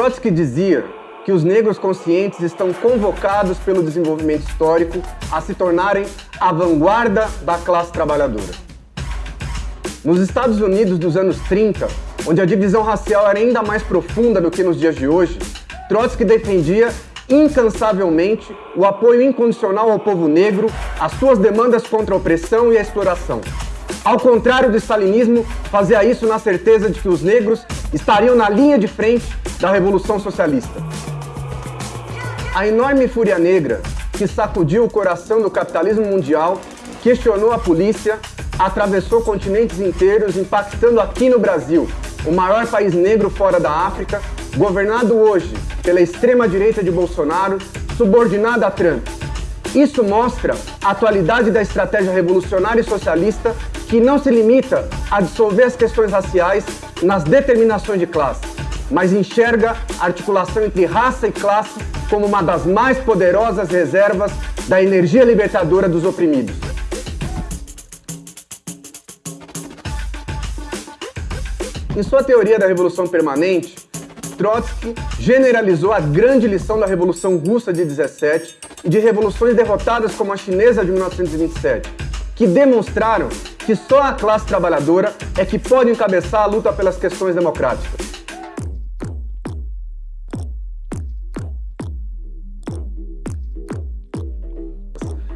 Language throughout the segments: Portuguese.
Trotsky dizia que os negros conscientes estão convocados pelo desenvolvimento histórico a se tornarem a vanguarda da classe trabalhadora. Nos Estados Unidos dos anos 30, onde a divisão racial era ainda mais profunda do que nos dias de hoje, Trotsky defendia incansavelmente o apoio incondicional ao povo negro, as suas demandas contra a opressão e a exploração. Ao contrário do stalinismo, fazia isso na certeza de que os negros estariam na linha de frente da Revolução Socialista. A enorme fúria negra que sacudiu o coração do capitalismo mundial, questionou a polícia, atravessou continentes inteiros, impactando aqui no Brasil, o maior país negro fora da África, governado hoje pela extrema-direita de Bolsonaro, subordinada a Trump. Isso mostra a atualidade da estratégia revolucionária e socialista que não se limita a dissolver as questões raciais nas determinações de classe, mas enxerga a articulação entre raça e classe como uma das mais poderosas reservas da energia libertadora dos oprimidos. Em sua teoria da Revolução Permanente, Trotsky generalizou a grande lição da Revolução Russa de 17 e de revoluções derrotadas como a chinesa de 1927, que demonstraram que só a classe trabalhadora é que pode encabeçar a luta pelas questões democráticas.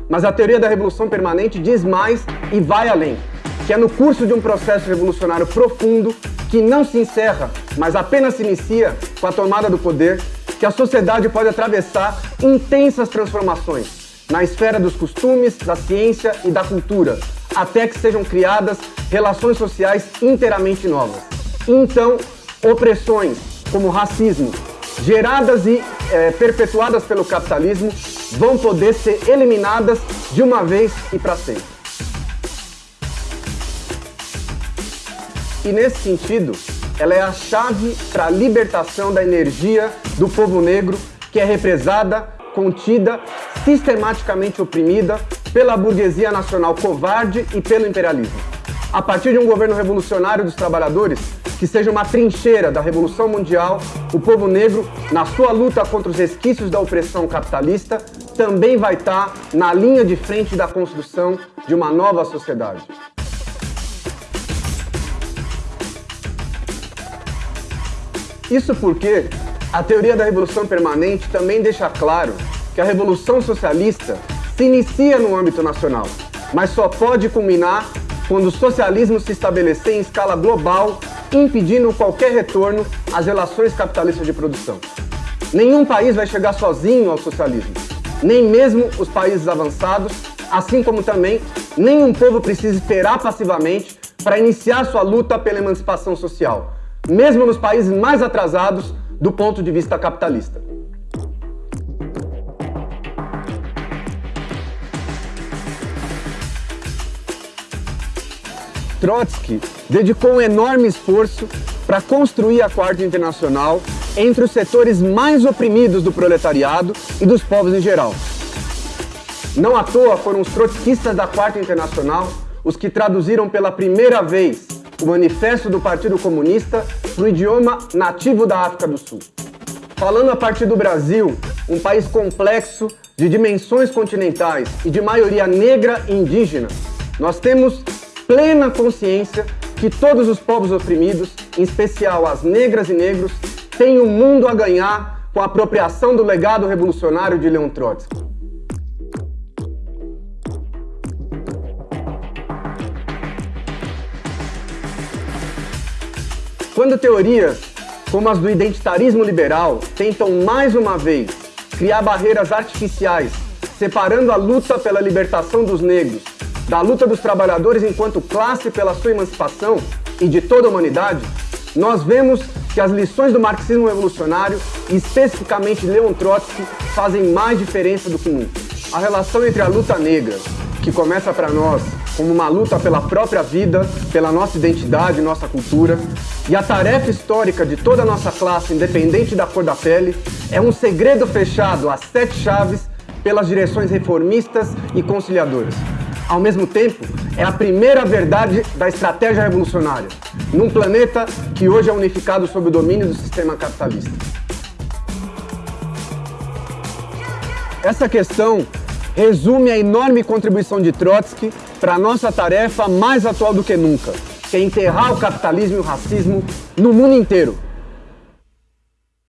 Mas a teoria da revolução permanente diz mais e vai além, que é no curso de um processo revolucionário profundo que não se encerra, mas apenas se inicia com a tomada do poder, que a sociedade pode atravessar intensas transformações na esfera dos costumes, da ciência e da cultura, até que sejam criadas relações sociais inteiramente novas. Então, opressões como racismo, geradas e é, perpetuadas pelo capitalismo, vão poder ser eliminadas de uma vez e para sempre. E nesse sentido, ela é a chave para a libertação da energia do povo negro que é represada, contida, sistematicamente oprimida pela burguesia nacional covarde e pelo imperialismo. A partir de um governo revolucionário dos trabalhadores, que seja uma trincheira da Revolução Mundial, o povo negro, na sua luta contra os resquícios da opressão capitalista, também vai estar na linha de frente da construção de uma nova sociedade. Isso porque a teoria da revolução permanente também deixa claro que a revolução socialista se inicia no âmbito nacional, mas só pode culminar quando o socialismo se estabelecer em escala global, impedindo qualquer retorno às relações capitalistas de produção. Nenhum país vai chegar sozinho ao socialismo, nem mesmo os países avançados, assim como também nenhum povo precisa esperar passivamente para iniciar sua luta pela emancipação social mesmo nos países mais atrasados do ponto de vista capitalista. Trotsky dedicou um enorme esforço para construir a Quarta Internacional entre os setores mais oprimidos do proletariado e dos povos em geral. Não à toa foram os trotskistas da Quarta Internacional os que traduziram pela primeira vez o Manifesto do Partido Comunista no idioma nativo da África do Sul. Falando a partir do Brasil, um país complexo, de dimensões continentais e de maioria negra e indígena, nós temos plena consciência que todos os povos oprimidos, em especial as negras e negros, têm um mundo a ganhar com a apropriação do legado revolucionário de Leon Trotsky. Quando teorias como as do identitarismo liberal tentam mais uma vez criar barreiras artificiais, separando a luta pela libertação dos negros da luta dos trabalhadores enquanto classe pela sua emancipação e de toda a humanidade, nós vemos que as lições do marxismo revolucionário, especificamente Leon Trotsky, fazem mais diferença do que nunca. A relação entre a luta negra, que começa para nós como uma luta pela própria vida, pela nossa identidade, nossa cultura. E a tarefa histórica de toda a nossa classe, independente da cor da pele, é um segredo fechado às sete chaves pelas direções reformistas e conciliadoras. Ao mesmo tempo, é a primeira verdade da estratégia revolucionária, num planeta que hoje é unificado sob o domínio do sistema capitalista. Essa questão resume a enorme contribuição de Trotsky para a nossa tarefa mais atual do que nunca, que é enterrar o capitalismo e o racismo no mundo inteiro.